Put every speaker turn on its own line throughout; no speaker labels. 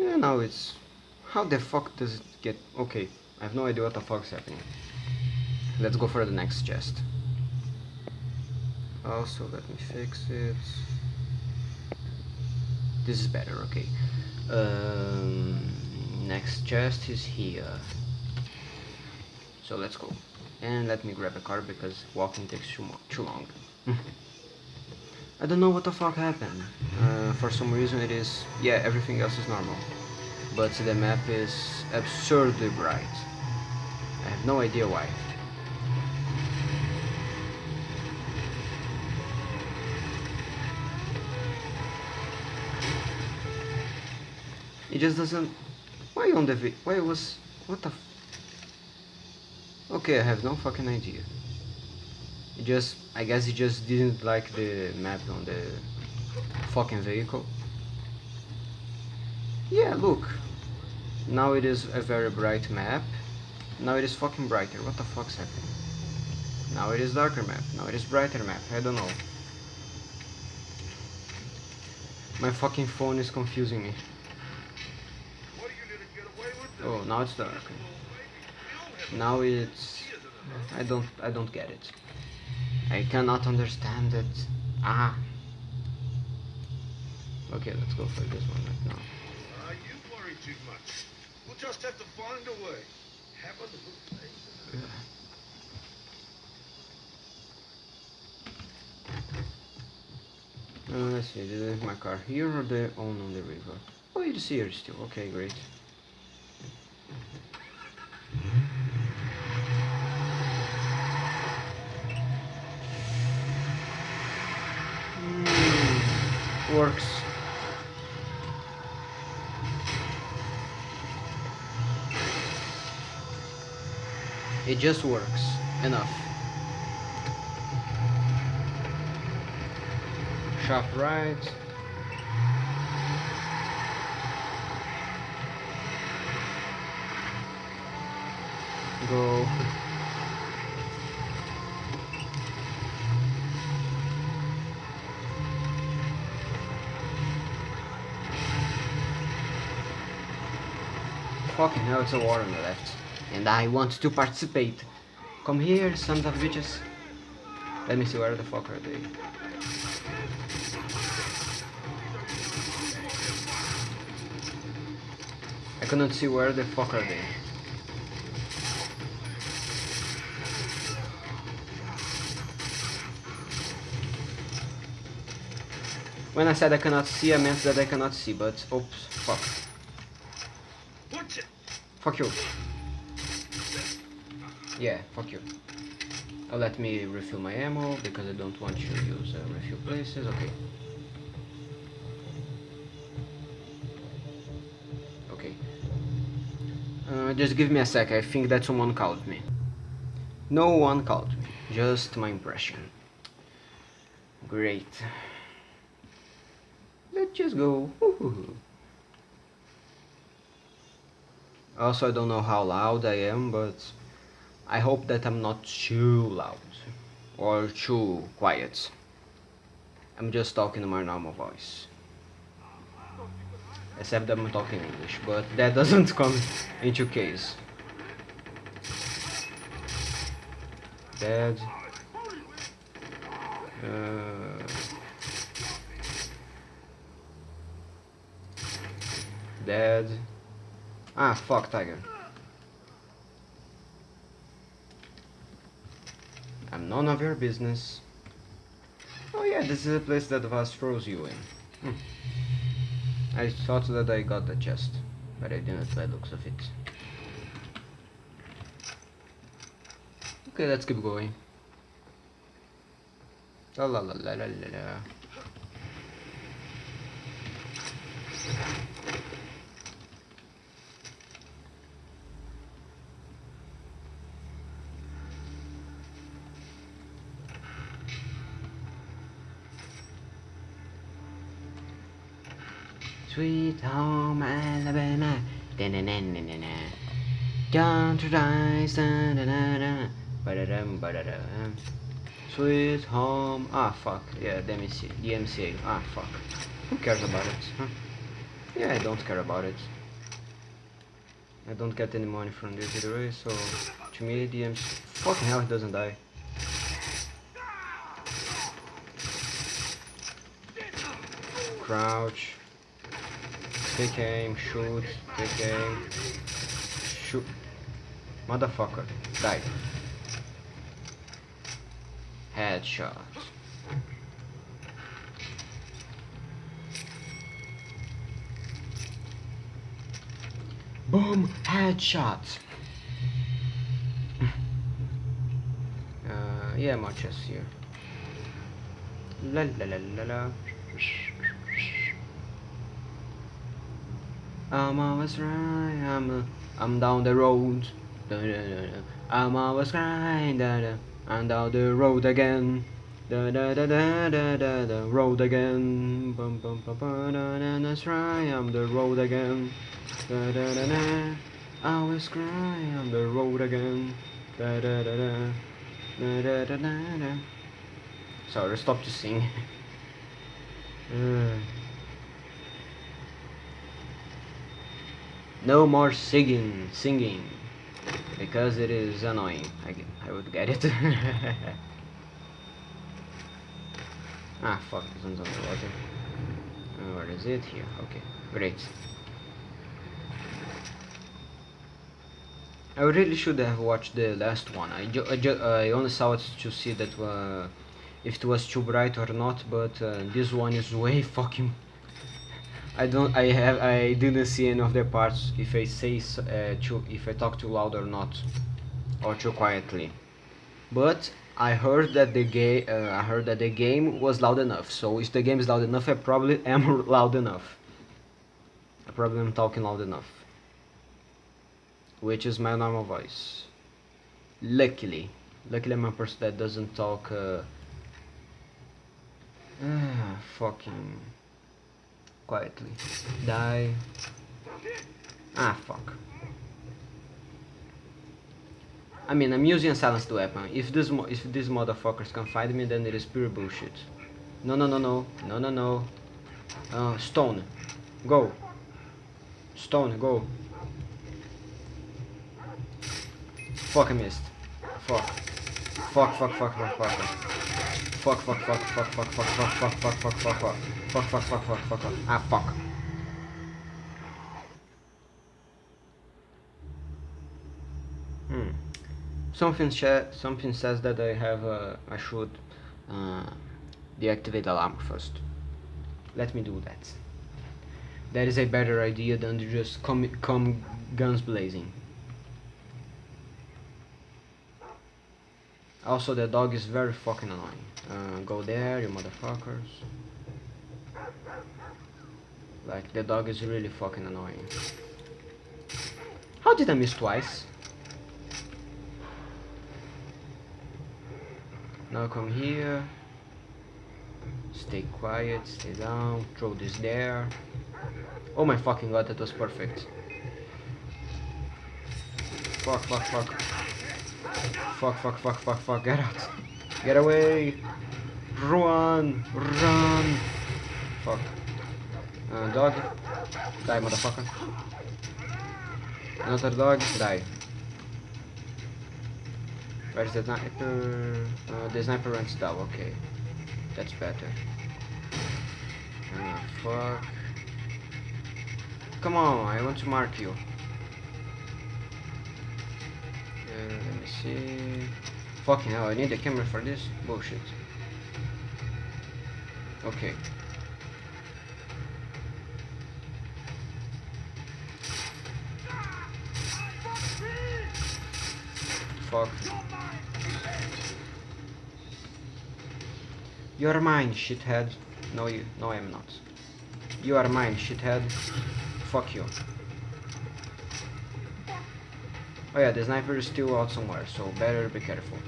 Yeah, now it's... How the fuck does it get... Okay, I have no idea what the fuck's happening. Let's go for the next chest. Also, let me fix it. This is better, okay. Um, next chest is here. So let's go. And let me grab a car because walking takes too, much too long. I don't know what the fuck happened. Uh, for some reason it is... Yeah, everything else is normal. But the map is absurdly bright. I have no idea why. It just doesn't... Why on the... Why was... What the... Okay, I have no fucking idea. It just... I guess he just didn't like the map on the fucking vehicle. Yeah, look. Now it is a very bright map. Now it is fucking brighter. What the fuck's happening? Now it is darker map. Now it is brighter map. I don't know. My fucking phone is confusing me. Oh, now it's dark. Now it's... I don't... I don't get it. I cannot understand it. Ah. Okay, let's go for this one right now.
Uh, you worry too much. We'll just have to find a way. Have a little faith.
Uh, let's see, did I leave my car here or the on on the river? Oh, it is here still. Okay, great. Works. It just works. Enough. Sharp right. Go. Fucking hell, it's a war on the left. And I want to participate. Come here, sons of bitches. Let me see where the fuck are they. I cannot see where the fuck are they. When I said I cannot see, I meant that I cannot see, but oops, fuck. Fuck you. Yeah, fuck you. Oh, let me refill my ammo, because I don't want you to use uh, refill places, okay. Okay. Uh, just give me a sec, I think that someone called me. No one called me, just my impression. Great. Let's just go. Woohoo. Also, I don't know how loud I am, but I hope that I'm not too loud or too quiet. I'm just talking in my normal voice. Except that I'm talking English, but that doesn't come into case. Dead. Uh, dead. Ah, fuck, tiger. I'm none of your business. Oh yeah, this is a place that Vaas throws you in. Hmm. I thought that I got the chest, but I didn't by looks of it. Okay, let's keep going. La la la la la la Sweet home Alabama. Da-na-na-na-na-na. Down to rise. Da-da-da-da. Ba-da-dum, ba-da-dum. Sweet home. Ah, fuck. Yeah, the DMCA. Ah, fuck. Who cares about it? Huh? Yeah, I don't care about it. I don't get any money from this either way, so to me DM's fucking hell he doesn't die. Crouch. Take aim, shoot, take aim. Shoot. Motherfucker. Die. Headshot. Boom! Headshot! uh, yeah, more chests here. La la la la la. I'm always right. I'm uh, I'm down the road. Da, da, da, da. I'm always right. Da, da. I'm down the road again. Da da da da da da da road again. Bum bum bum bum da da that's right. I'm the road again. Da da da da. I always cry. I'm the road again. Da da da da. Da da da da da. Sorry, stop to sing. Uh. No more singing, singing, because it is annoying. I I would get it. ah, fuck, this one's underwater. Uh, where is it? Here, okay, great. I really should have watched the last one. I, ju I, ju I only saw it to see that uh, if it was too bright or not, but uh, this one is way fucking I don't. I have. I didn't see any of the parts if I say uh, too. If I talk too loud or not, or too quietly. But I heard that the game. Uh, I heard that the game was loud enough. So if the game is loud enough, I probably am loud enough. I probably am talking loud enough. Which is my normal voice. Luckily, luckily I'm a person that doesn't talk. Uh, ah, fucking quietly. Die. Ah, fuck. I mean, I'm using a silenced weapon. If this if these motherfuckers can find me, then it is pure bullshit. No, no, no, no, no, no, no. Uh, stone, go. Stone, go. Fuck, I missed. Fuck. Fuck, fuck, fuck, fuck, fuck. Fuck, fuck, fuck, fuck, fuck, fuck, fuck, fuck, fuck, fuck, fuck, fuck. Fuck, fuck, fuck, fuck, fuck, fuck. Ah, fuck. Hmm. Something something says that I have uh, I should uh, deactivate alarm first. Let me do that. That is a better idea than to just come come guns blazing. Also, the dog is very fucking annoying. Uh, go there, you motherfuckers. Like, the dog is really fucking annoying. How did I miss twice? Now come here. Stay quiet, stay down, throw this there. Oh my fucking god, that was perfect. Fuck, fuck, fuck. Fuck, fuck, fuck, fuck, fuck, get out. Get away. Run, run. Fuck. Uh, dog. Die, motherfucker. Another dog. Die. Where's the sniper? Uh, the sniper runs down, okay. That's better. Ah, fuck. Come on, I want to mark you. See. Fucking hell, I need a camera for this? Bullshit. Okay. Fuck. You're mine, shithead. No, you. No, I'm not. You are mine, shithead. Fuck you. Oh yeah, the sniper is still out somewhere, so better be careful.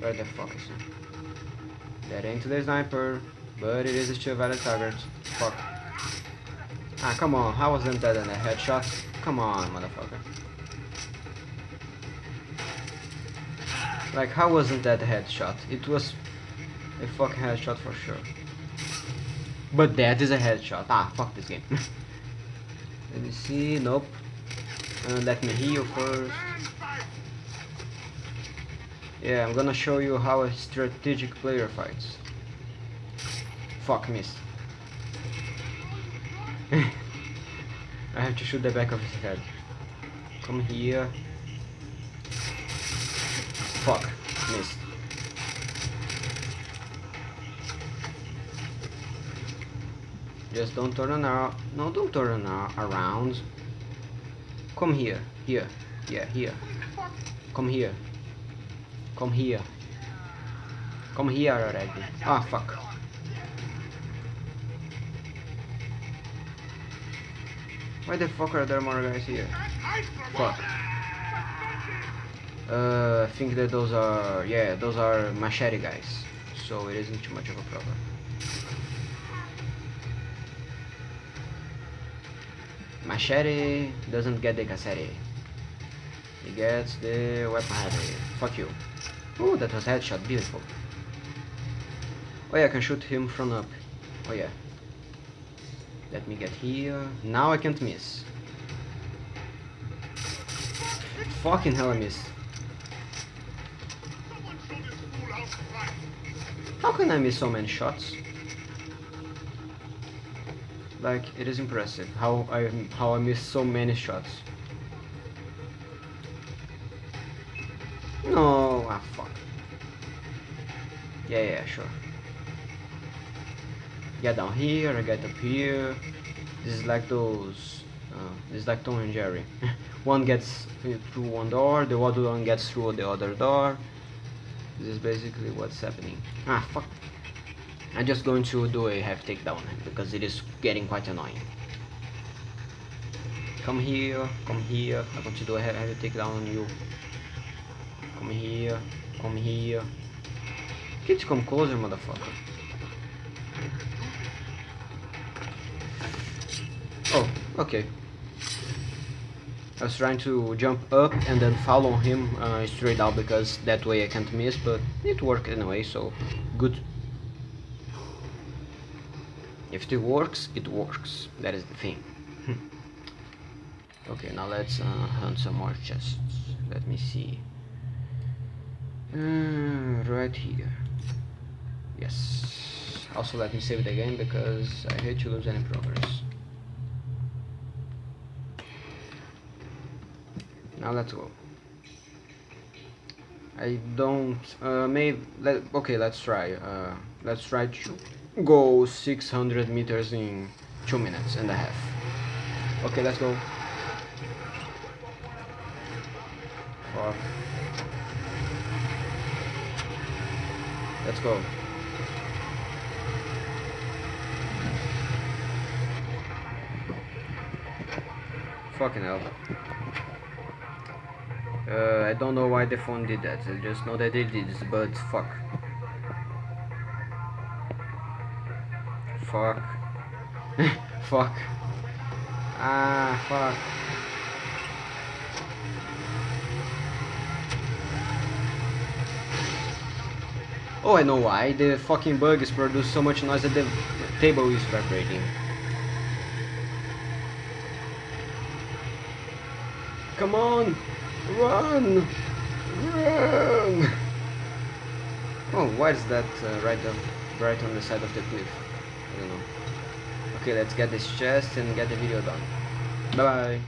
Where the fuck is he? That ain't the sniper, but it is still a valid target. Fuck. Ah, come on, how wasn't that in a headshot? Come on, motherfucker. Like, how wasn't that a headshot? It was a fucking headshot for sure. but that is a headshot. Ah, fuck this game. Let me see. Nope. Uh, let me heal first. Yeah, I'm gonna show you how a strategic player fights. Fuck, miss. I have to shoot the back of his head. Come here. Fuck, missed. Just don't turn around. No, don't turn around. Come here. Here. Yeah, here. Come here. Come here. Come here already. Ah, fuck. Why the fuck are there more guys here? Fuck. Uh, I think that those are, yeah, those are machete guys. So it isn't too much of a problem. Machete doesn't get the cassette. He gets the weapon. Fuck you. Oh, that was headshot. Beautiful. Oh yeah, I can shoot him from up. Oh yeah. Let me get here. Now I can't miss. Fucking hell I missed. How can I miss so many shots? Like, it is impressive how I how I missed so many shots. No, ah fuck. Yeah, yeah, sure. Get down here, I get up here. This is like those. Uh, this is like Tom and Jerry. one gets through one door, the other one gets through the other door. This is basically what's happening. Ah, fuck. I'm just going to do a half takedown because it is getting quite annoying. Come here, come here. I'm going to do a heavy takedown on you. Come here, come here. Kids come closer, motherfucker. Oh, okay. I was trying to jump up and then follow him uh, straight out because that way I can't miss, but it worked anyway, so good. If it works, it works. That is the thing. okay, now let's uh, hunt some more chests. Let me see. Uh, right here. Yes. Also, let me save the game because I hate to lose any progress. Now let's go. I don't. Uh, maybe. Let, okay, let's try. Uh, let's try to go 600 meters in two minutes and a half. Okay, let's go. Fuck. Let's go. Fucking hell. Uh, I don't know why the phone did that. I just know that it did, but fuck. Fuck. fuck. Ah, fuck. Oh, I know why. The fucking bugs produce so much noise that the table is vibrating. Come on! Run! Run! Oh, why is that uh, right, on, right on the side of the cliff? I don't know. Okay, let's get this chest and get the video done. Bye bye.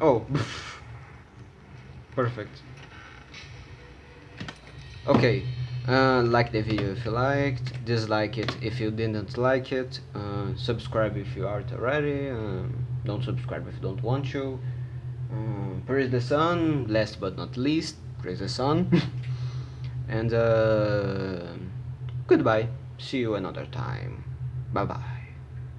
Oh, perfect. Okay, uh, like the video if you liked, dislike it if you didn't like it, uh, subscribe if you aren't already, um, don't subscribe if you don't want to. Um, praise the sun, last but not least, praise the sun. and uh, goodbye. See you another time. Bye bye